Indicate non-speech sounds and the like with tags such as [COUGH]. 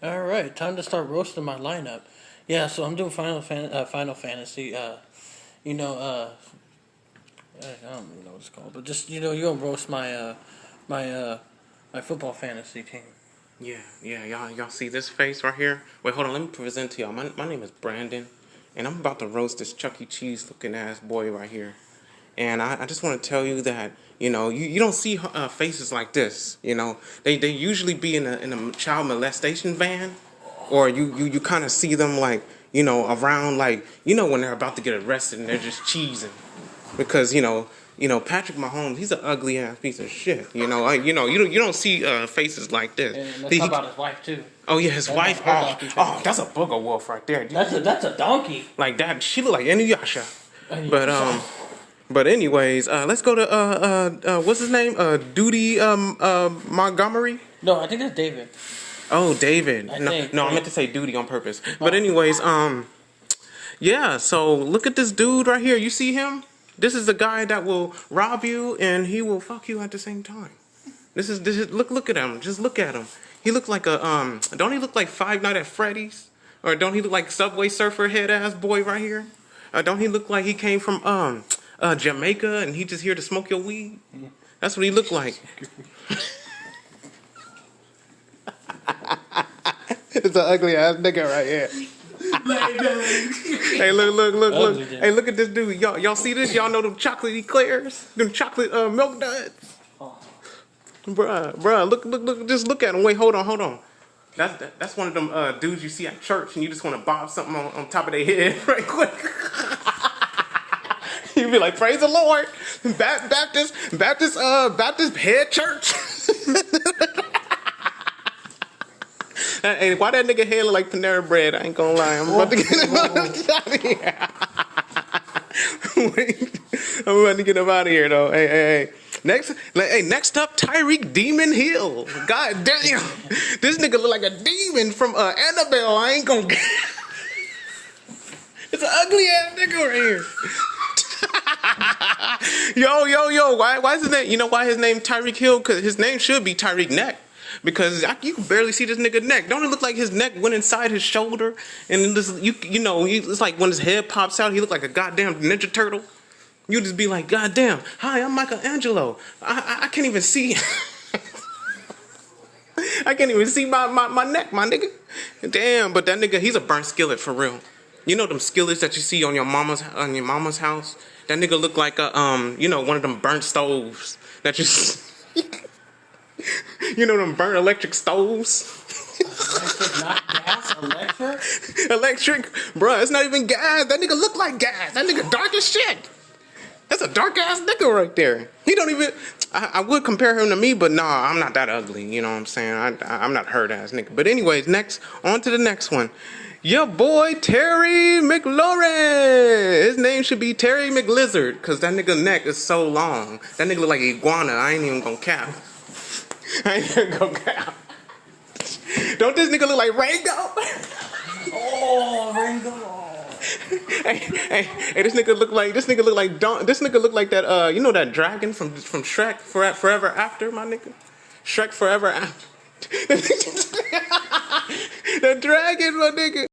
All right, time to start roasting my lineup. Yeah, so I'm doing Final Fan- uh, Final Fantasy. Uh, you know, uh, I don't even know what it's called, but just you know, you're gonna roast my uh, my uh, my football fantasy team. Yeah, yeah, y'all, y'all see this face right here? Wait, hold on, let me present to y'all. My, my name is Brandon, and I'm about to roast this Chuck E. Cheese looking ass boy right here. And I, I just want to tell you that, you know, you, you don't see uh, faces like this, you know. They, they usually be in a, in a child molestation van, or you, you, you kind of see them like, you know, around like, you know, when they're about to get arrested and they're just cheesing. Because, you know, you know, Patrick Mahomes, he's an ugly ass piece of shit. You know, I, you know, you don't, you don't see uh, faces like this. And let's He- talk about his wife too. Oh yeah, his That's wife. Oh, oh, that's a booger wolf right there. That's a that's a donkey. Like that, she look like Inuyasha. But um, but anyways, uh, let's go to uh uh, uh what's his name? Uh, Duty um uh Montgomery. No, I think that's David. Oh, David. I no, think, no, I meant to say Duty on purpose. But anyways, um, yeah. So look at this dude right here. You see him? This is the guy that will rob you and he will fuck you at the same time. This is this is look look at him. Just look at him. He looks like a um. Don't he look like Five Night at Freddy's? Or don't he look like Subway Surfer head ass boy right here? Uh, don't he look like he came from um uh Jamaica and he just here to smoke your weed? That's what he looked like. [LAUGHS] it's an ugly ass nigga right here. hey, look, look, look, look. Hey, look at this dude. Y'all, y'all see this? Y'all know them chocolate eclairs? Them chocolate uh, milk duds? Bruh, bruh, look, look, look, just look at him. Wait, hold on, hold on. That's that, that's one of them uh, dudes you see at church, and you just want to bob something on, on top of their head [LAUGHS] right quick. You [LAUGHS] be like, "Praise the Lord, Ba- Baptist, Baptist, uh, Baptist head church." [LAUGHS] Hey, why that nigga head look like Panera Bread? I ain't gonna lie. I'm about to get him out of here. [LAUGHS] Wait, I'm about to get him out of here though. Hey, hey, hey. Next, like, hey, next up, Tyreek Demon Hill. God damn, this nigga look like a demon from uh, Annabelle. I ain't gonna. it's an ugly ass nigga right here. Yo, yo, yo. Why, why is his name? You know why his name Tyreek Hill? Cause his name should be Tyreek Neck. Because I, you can barely see this nigga neck. Don't it look like his neck went inside his shoulder? And this, you, you know, it's like when his head pops out, he look like a goddamn Ninja Turtle. You just be like, goddamn, hi, I'm Michelangelo. I, I, I can't even see. [LAUGHS] I can't even see my, my, my neck, my nigga. Damn, but that nigga, he's a burnt skillet for real. You know them skillets that you see on your mama's on your mama's house? That nigga look like a um, you know, one of them burnt stoves that you [LAUGHS] You know them burnt electric stoves? Electric, not gas, [LAUGHS] electric. electric, bruh, it's not even gas. That nigga look like gas. That nigga dark as shit. That's a dark ass nigga right there. He don't even. I, I would compare him to me, but nah, I'm not that ugly. You know what I'm saying? I, I'm not hurt ass nigga. But anyways, next on to the next one. Your boy Terry McLaurin. His name should be Terry McLizard, cause that nigga neck is so long. That nigga look like iguana. I ain't even gonna cap. [LAUGHS] I ain't even gonna cap. Don't this nigga look like Rango? [LAUGHS] Oh, Ringo. Hey, hey, hey, this nigga look like this nigga look like Don, this nigga look like that uh you know that dragon from from Shrek for, forever after my nigga? Shrek forever after. [LAUGHS] The dragon my nigga